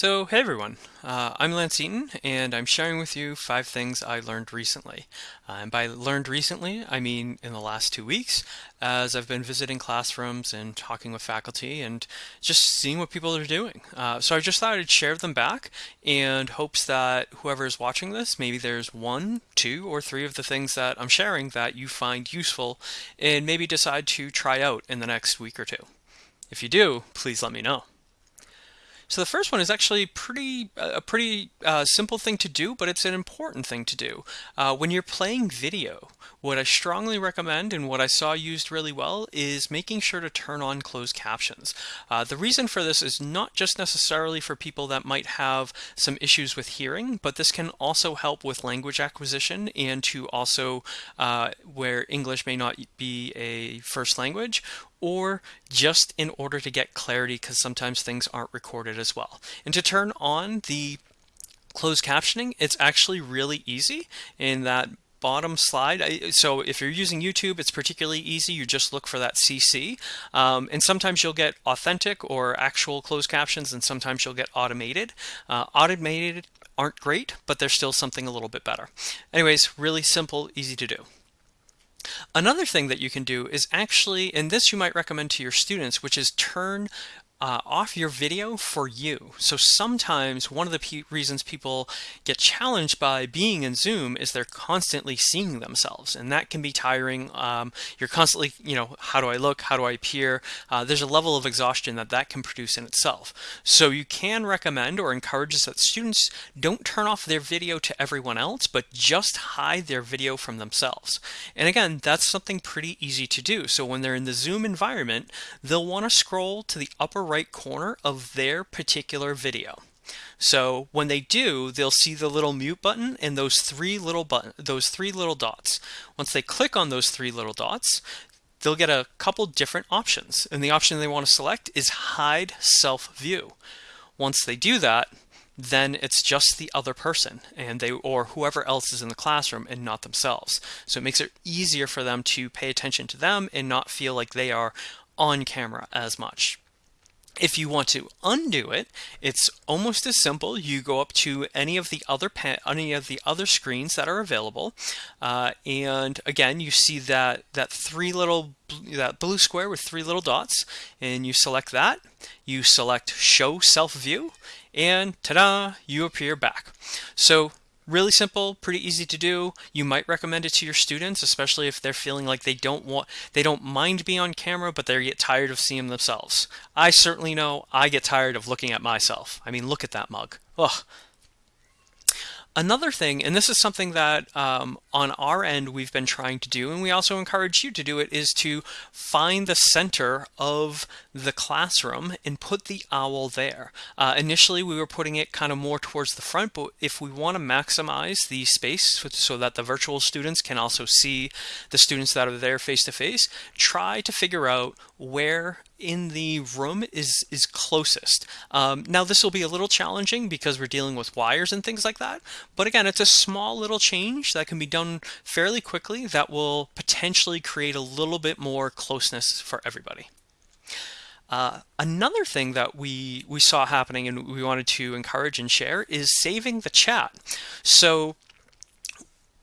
So, hey everyone, uh, I'm Lance Eaton, and I'm sharing with you five things I learned recently. Uh, and by learned recently, I mean in the last two weeks, as I've been visiting classrooms and talking with faculty and just seeing what people are doing. Uh, so I just thought I'd share them back and hopes that whoever is watching this, maybe there's one, two, or three of the things that I'm sharing that you find useful and maybe decide to try out in the next week or two. If you do, please let me know. So the first one is actually pretty a pretty uh, simple thing to do, but it's an important thing to do. Uh, when you're playing video, what I strongly recommend and what I saw used really well is making sure to turn on closed captions. Uh, the reason for this is not just necessarily for people that might have some issues with hearing, but this can also help with language acquisition and to also uh, where English may not be a first language or just in order to get clarity because sometimes things aren't recorded as well. And to turn on the closed captioning, it's actually really easy in that bottom slide. So if you're using YouTube, it's particularly easy. You just look for that CC. Um, and sometimes you'll get authentic or actual closed captions, and sometimes you'll get automated. Uh, automated aren't great, but they're still something a little bit better. Anyways, really simple, easy to do. Another thing that you can do is actually, and this you might recommend to your students, which is turn uh, off your video for you. So sometimes one of the pe reasons people get challenged by being in Zoom is they're constantly seeing themselves, and that can be tiring. Um, you're constantly, you know, how do I look? How do I appear? Uh, there's a level of exhaustion that that can produce in itself. So you can recommend or encourage that students don't turn off their video to everyone else, but just hide their video from themselves. And again, that's something pretty easy to do. So when they're in the Zoom environment, they'll want to scroll to the upper right corner of their particular video. So when they do, they'll see the little mute button and those three little button, those three little dots. Once they click on those three little dots, they'll get a couple different options. And the option they want to select is hide self view. Once they do that, then it's just the other person and they or whoever else is in the classroom and not themselves. So it makes it easier for them to pay attention to them and not feel like they are on camera as much. If you want to undo it, it's almost as simple. You go up to any of the other any of the other screens that are available, uh, and again, you see that that three little that blue square with three little dots, and you select that. You select Show Self View, and ta-da! You appear back. So Really simple, pretty easy to do. You might recommend it to your students, especially if they're feeling like they don't want, they don't mind being on camera, but they get tired of seeing themselves. I certainly know I get tired of looking at myself. I mean, look at that mug. Ugh, Another thing, and this is something that um, on our end we've been trying to do, and we also encourage you to do it, is to find the center of the classroom and put the owl there. Uh, initially, we were putting it kind of more towards the front, but if we want to maximize the space so that the virtual students can also see the students that are there face to face, try to figure out where in the room is is closest. Um, now this will be a little challenging because we're dealing with wires and things like that, but again, it's a small little change that can be done fairly quickly that will potentially create a little bit more closeness for everybody. Uh, another thing that we we saw happening and we wanted to encourage and share is saving the chat. So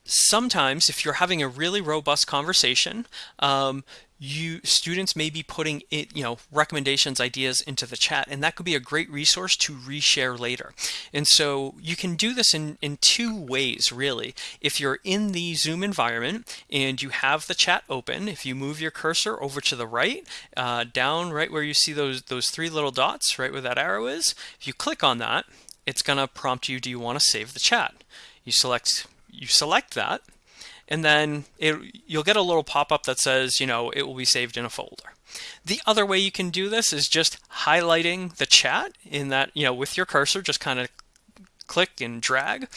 sometimes if you're having a really robust conversation, um, you students may be putting it, you know, recommendations, ideas into the chat, and that could be a great resource to reshare later. And so you can do this in, in two ways, really. If you're in the Zoom environment and you have the chat open, if you move your cursor over to the right, uh, down right where you see those, those three little dots, right where that arrow is, if you click on that, it's going to prompt you, do you want to save the chat? You select, you select that, and then it, you'll get a little pop-up that says, you know, it will be saved in a folder. The other way you can do this is just highlighting the chat in that, you know, with your cursor, just kind of click and drag,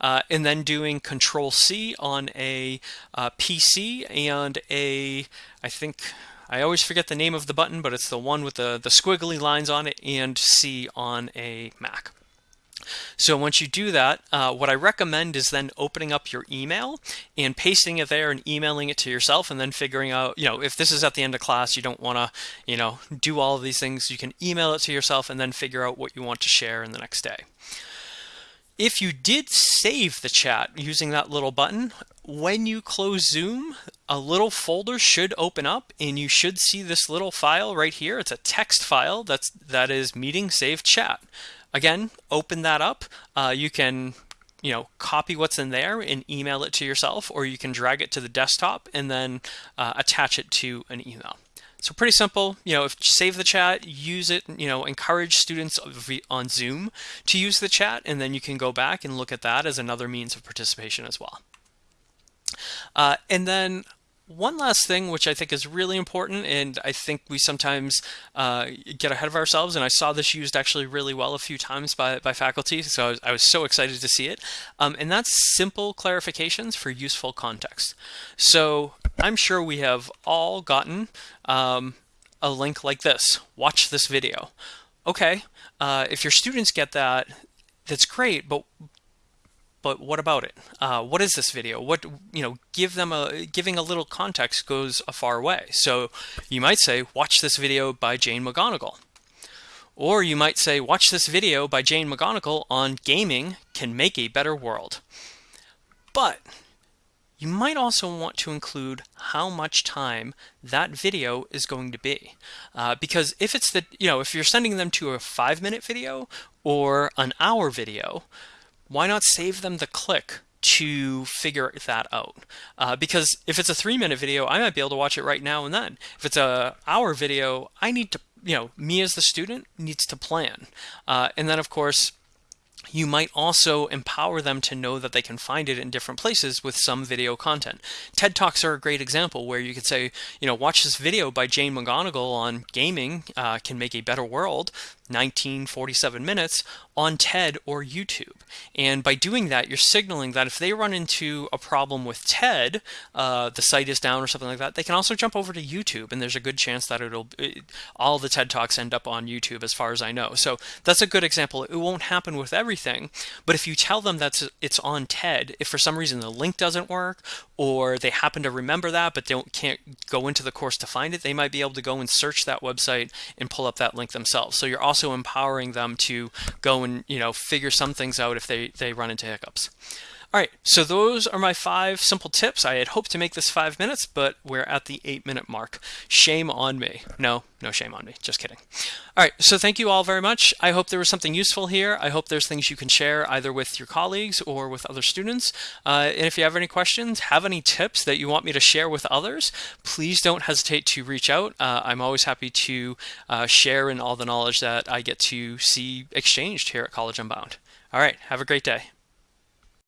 uh, and then doing Control C on a uh, PC and a, I think, I always forget the name of the button, but it's the one with the, the squiggly lines on it, and C on a Mac. So once you do that, uh, what I recommend is then opening up your email and pasting it there and emailing it to yourself and then figuring out, you know, if this is at the end of class, you don't want to, you know, do all of these things, you can email it to yourself and then figure out what you want to share in the next day. If you did save the chat using that little button, when you close Zoom, a little folder should open up and you should see this little file right here. It's a text file that's that is meeting save chat. Again, open that up. Uh, you can you know copy what's in there and email it to yourself or you can drag it to the desktop and then uh, attach it to an email. So pretty simple, you know, if save the chat, use it, you know, encourage students on Zoom to use the chat, and then you can go back and look at that as another means of participation as well. Uh, and then one last thing, which I think is really important, and I think we sometimes uh, get ahead of ourselves, and I saw this used actually really well a few times by, by faculty, so I was, I was so excited to see it, um, and that's simple clarifications for useful context. So I'm sure we have all gotten um, a link like this, watch this video. Okay, uh, if your students get that, that's great, but but what about it? Uh, what is this video? What you know? Give them a giving a little context goes a far way. So you might say, watch this video by Jane McGonigal, or you might say, watch this video by Jane McGonigal on gaming can make a better world. But you might also want to include how much time that video is going to be. Uh, because if it's the, you know, if you're sending them to a five minute video or an hour video, why not save them the click to figure that out? Uh, because if it's a three minute video, I might be able to watch it right now and then. If it's a hour video, I need to, you know, me as the student needs to plan. Uh, and then of course, you might also empower them to know that they can find it in different places with some video content. TED Talks are a great example where you could say, you know, watch this video by Jane McGonigal on gaming uh, can make a better world. 1947 minutes on TED or YouTube. And by doing that, you're signaling that if they run into a problem with TED, uh, the site is down or something like that, they can also jump over to YouTube, and there's a good chance that it'll it, all the TED Talks end up on YouTube, as far as I know. So that's a good example. It won't happen with everything, but if you tell them that it's on TED, if for some reason the link doesn't work, or they happen to remember that but don't can't go into the course to find it, they might be able to go and search that website and pull up that link themselves. So you're also also empowering them to go and you know figure some things out if they they run into hiccups. All right, so those are my five simple tips. I had hoped to make this five minutes, but we're at the eight minute mark. Shame on me. No, no shame on me. Just kidding. All right, so thank you all very much. I hope there was something useful here. I hope there's things you can share either with your colleagues or with other students. Uh, and if you have any questions, have any tips that you want me to share with others, please don't hesitate to reach out. Uh, I'm always happy to uh, share in all the knowledge that I get to see exchanged here at College Unbound. All right, have a great day.